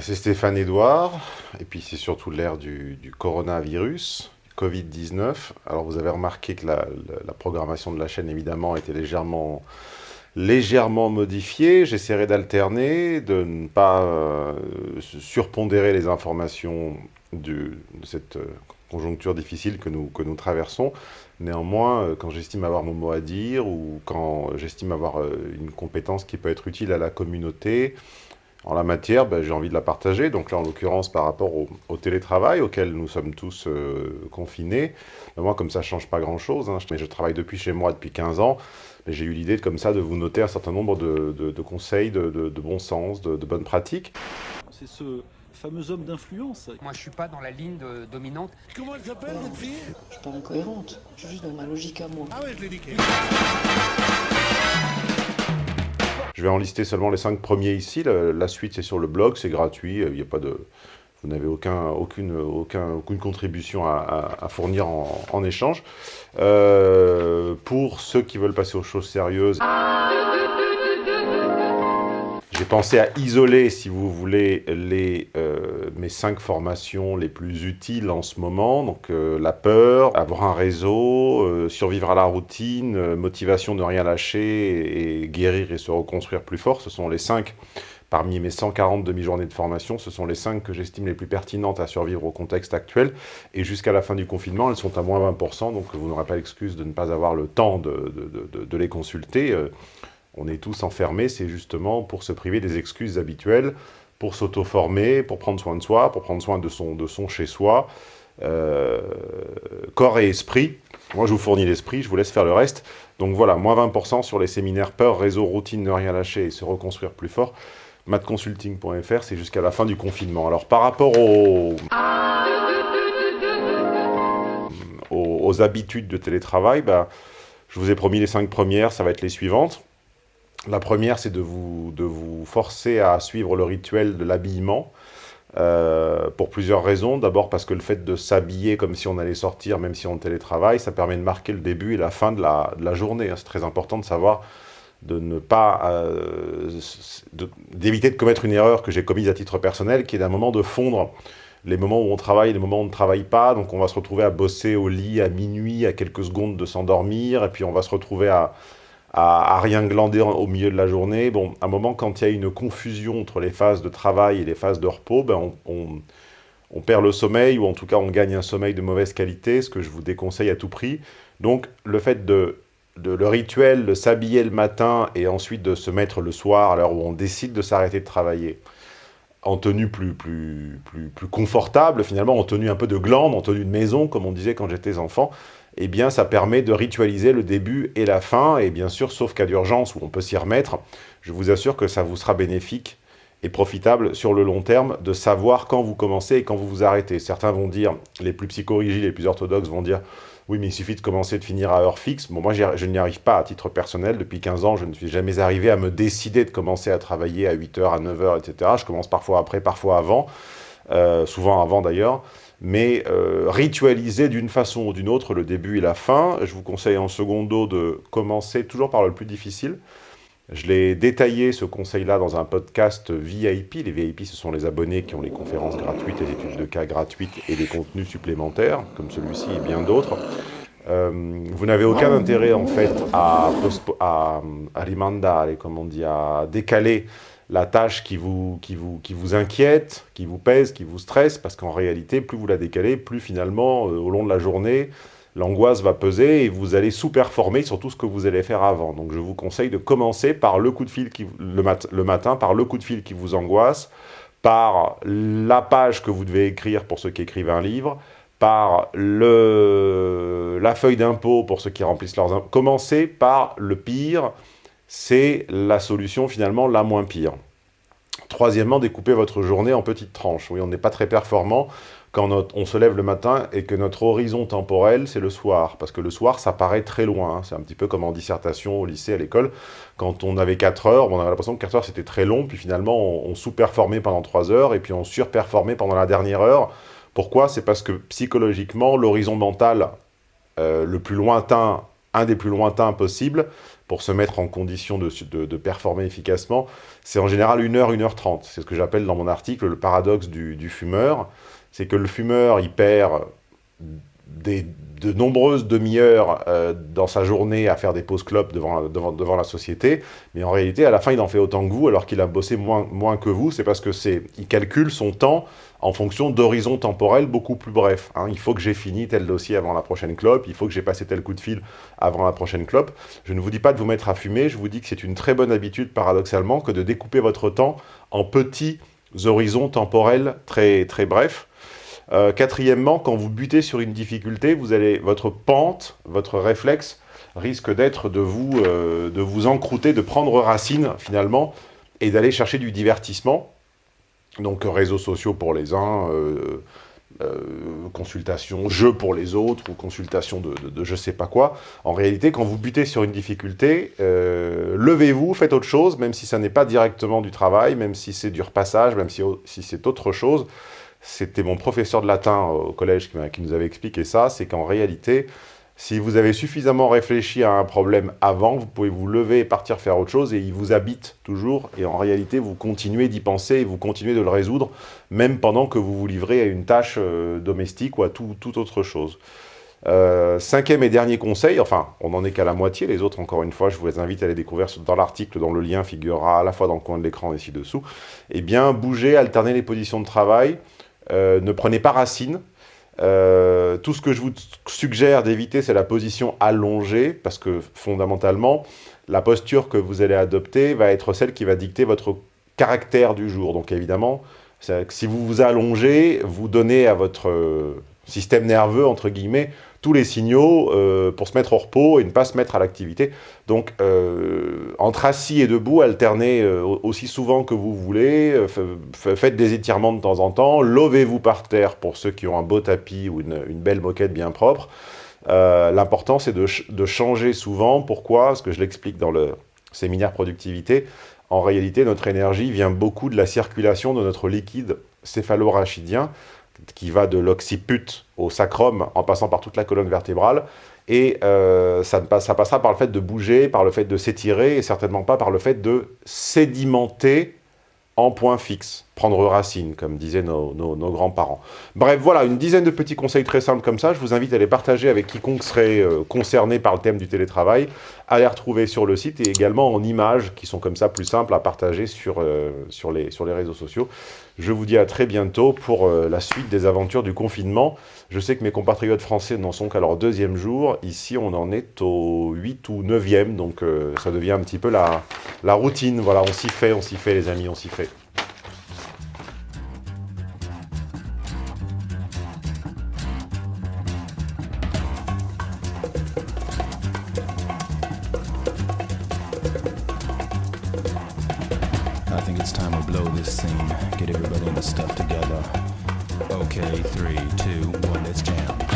C'est Stéphane Edouard, et puis c'est surtout l'ère du, coronavirus, Covid-19. Alors vous avez remarqué que la, programmation de la chaîne, évidemment, était légèrement, légèrement modifiée. J'essaierai d'alterner, de ne pas euh, surpondérer les informations de cette euh, conjoncture difficile que nous, que nous traversons. Néanmoins, euh, quand j'estime avoir mon mot à dire, ou quand j'estime avoir une compétence qui peut être utile à la communauté, en la matière, ben, j'ai envie de la partager. Donc là, en l'occurrence, par rapport au, télétravail auquel nous sommes tous euh, confinés, ben, moi, comme ça ne change pas grand-chose, hein, je, je, travaille depuis chez moi depuis 15 ans, mais j'ai eu l'idée comme ça de vous noter un certain nombre de, conseils, de, bon sens, de, bonnes pratiques. C'est ce fameux homme d'influence. Moi, je suis pas dans la ligne dominante. Comment elle s'appelle, cette fille? Je suis pas incohérente, je suis juste dans ma logique à moi. Ah ouais, je l'ai dit. Je vais en lister seulement les cinq premiers ici. La, suite, c'est sur le blog, c'est gratuit. Il n'y a pas de, vous n'avez aucun, aucune, aucun, aucune contribution à, fournir en, échange. Euh, pour ceux qui veulent passer aux choses sérieuses, j'ai pensé à isoler, si vous voulez, euh, mes cinq formations les plus utiles en ce moment. Donc euh, la peur, avoir un réseau, euh, survivre à la routine, motivation de rien lâcher et, guérir et se reconstruire plus fort. Ce sont les cinq, parmi mes 140 demi-journées de formation, ce sont les cinq que j'estime les plus pertinentes à survivre au contexte actuel. Et jusqu'à la fin du confinement, elles sont à moins 20%, donc vous n'aurez pas l'excuse de ne pas avoir le temps de les consulter on est tous enfermés, c'est justement pour se priver des excuses habituelles, pour s'auto-former, pour prendre soin de soi, pour prendre soin de son, chez-soi, euh, corps et esprit. Moi, je vous fournis l'esprit, je vous laisse faire le reste. Donc voilà, moins 20% sur les séminaires peur, réseau, routine, ne rien lâcher et se reconstruire plus fort. matconsulting.fr, c'est jusqu'à la fin du confinement. Alors, par rapport aux, habitudes de télétravail, bah, je vous ai promis les cinq premières, ça va être les suivantes. La première, c'est de vous, de vous forcer à suivre le rituel de l'habillement, euh, pour plusieurs raisons. D'abord parce que le fait de s'habiller comme si on allait sortir, même si on télétravaille, ça permet de marquer le début et la fin de la, de journée. C'est très important de savoir de ne pas... Euh, d'éviter de, commettre une erreur que j'ai commise à titre personnel, qui est d'un moment de fondre les moments où on travaille et les moments où on ne travaille pas. Donc on va se retrouver à bosser au lit à minuit, à quelques secondes de s'endormir, et puis on va se retrouver à à, rien glander au milieu de la journée. Bon, à un moment, quand il y a une confusion entre les phases de travail et les phases de repos, ben on, perd le sommeil, ou en tout cas on gagne un sommeil de mauvaise qualité, ce que je vous déconseille à tout prix. Donc le fait de, le rituel de s'habiller le matin et ensuite de se mettre le soir à l'heure où on décide de s'arrêter de travailler, en tenue plus, plus, plus, plus confortable, finalement en tenue un peu de glande, en tenue de maison, comme on disait quand j'étais enfant, eh bien, ça permet de ritualiser le début et la fin, et bien sûr, sauf cas d'urgence où on peut s'y remettre, je vous assure que ça vous sera bénéfique et profitable sur le long terme de savoir quand vous commencez et quand vous vous arrêtez. Certains vont dire, les plus psychorigides, les plus orthodoxes vont dire « oui, mais il suffit de commencer de finir à heure fixe ». Bon, moi, je n'y arrive pas à titre personnel. Depuis 15 ans, je ne suis jamais arrivé à me décider de commencer à travailler à 8h, à 9h, etc. Je commence parfois après, parfois avant, euh, souvent avant d'ailleurs mais euh, ritualiser d'une façon ou d'une autre le début et la fin. Je vous conseille en secondo de commencer toujours par le plus difficile. Je l'ai détaillé, ce conseil-là, dans un podcast VIP. Les VIP, ce sont les abonnés qui ont les conférences gratuites, les études de cas gratuites et des contenus supplémentaires, comme celui-ci et bien d'autres. Euh, vous n'avez aucun intérêt, en fait, à, à, comme on dit, à décaler la tâche qui vous, qui, vous, qui vous inquiète, qui vous pèse, qui vous stresse, parce qu'en réalité, plus vous la décalez, plus finalement, euh, au long de la journée, l'angoisse va peser et vous allez sous-performer sur tout ce que vous allez faire avant. Donc je vous conseille de commencer par le coup de fil qui, le, le matin, par le coup de fil qui vous angoisse, par la page que vous devez écrire pour ceux qui écrivent un livre, par le, la feuille d'impôt pour ceux qui remplissent leurs. Commencez par le pire, c'est la solution finalement la moins pire. Troisièmement, découpez votre journée en petites tranches. Oui, on n'est pas très performant quand on se lève le matin et que notre horizon temporel, c'est le soir. Parce que le soir, ça paraît très loin. Hein. C'est un petit peu comme en dissertation au lycée, à l'école. Quand on avait 4 heures, on avait l'impression que 4 heures, c'était très long. Puis finalement, on, sous-performait pendant 3 heures et puis on surperformait pendant la dernière heure. Pourquoi? C'est parce que psychologiquement, l'horizon mental euh, le plus lointain un des plus lointains possibles pour se mettre en condition de, performer efficacement, c'est en général 1 heure, 1 heure 30. C'est ce que j'appelle dans mon article le paradoxe du, du fumeur. C'est que le fumeur, il perd des, de nombreuses demi-heures euh, dans sa journée à faire des pauses clopes devant, devant, devant, la société, mais en réalité, à la fin, il en fait autant que vous, alors qu'il a bossé moins, moins que vous. C'est parce que c'est, il calcule son temps en fonction d'horizons temporels beaucoup plus brefs. Hein. Il faut que j'ai fini tel dossier avant la prochaine clope, il faut que j'ai passé tel coup de fil avant la prochaine clope. Je ne vous dis pas de vous mettre à fumer, je vous dis que c'est une très bonne habitude, paradoxalement, que de découper votre temps en petits horizons temporels très, très brefs. Euh, quatrièmement, quand vous butez sur une difficulté, vous allez, votre pente, votre réflexe risque d'être de, vous, euh, de vous encrouter, de prendre racine finalement, et d'aller chercher du divertissement. Donc réseaux sociaux pour les uns, euh, consultation, jeux pour les autres, ou consultation de, de, de, je sais pas quoi. En réalité, quand vous butez sur une difficulté, levez-vous, faites autre chose, même si ça n'est pas directement du travail, même si c'est du repassage, même si c'est autre chose c'était mon professeur de latin au collège qui, nous avait expliqué ça, c'est qu'en réalité, si vous avez suffisamment réfléchi à un problème avant, vous pouvez vous lever et partir faire autre chose, et il vous habite toujours, et en réalité, vous continuez d'y penser, et vous continuez de le résoudre, même pendant que vous vous livrez à une tâche euh, domestique ou à tout, autre chose. Euh, cinquième et dernier conseil, enfin, on n'en est qu'à la moitié, les autres, encore une fois, je vous invite à les découvrir dans l'article dont le lien figurera à la fois dans le coin de l'écran et ci-dessous. Eh bien, bouger, alterner les positions de travail, euh, ne prenez pas racine. Euh, tout ce que je vous suggère d'éviter, c'est la position allongée, parce que fondamentalement, la posture que vous allez adopter va être celle qui va dicter votre caractère du jour. Donc évidemment, si vous vous allongez, vous donnez à votre euh, système nerveux, entre guillemets, tous les signaux euh, pour se mettre au repos et ne pas se mettre à l'activité. Donc, euh, entre assis et debout, alternez euh, aussi souvent que vous voulez, faites des étirements de temps en temps, levez-vous par terre pour ceux qui ont un beau tapis ou une, belle moquette bien propre. L'important, c'est de, de, changer souvent. Pourquoi? Parce que je l'explique dans le séminaire productivité. En réalité, notre énergie vient beaucoup de la circulation de notre liquide céphalorachidien, qui va de l'occiput au sacrum en passant par toute la colonne vertébrale. Et euh, ça, ça, passera par le fait de bouger, par le fait de s'étirer, et certainement pas par le fait de sédimenter en point fixe, prendre racine, comme disaient nos, grands-parents. Bref, voilà, une dizaine de petits conseils très simples comme ça. Je vous invite à les partager avec quiconque serait euh, concerné par le thème du télétravail, à les retrouver sur le site et également en images qui sont comme ça plus simples à partager sur, euh, les réseaux sociaux. Je vous dis à très bientôt pour euh, la suite des aventures du confinement. Je sais que mes compatriotes français n'en sont qu'à leur deuxième jour. Ici, on en est au 8 ou 9e, donc euh, ça devient un petit peu la, la routine. Voilà, on s'y fait, on s'y fait les amis, on s'y fait. I think it's time blow this scene. Get everybody the stuff together. Okay, three, two, one, let's jam.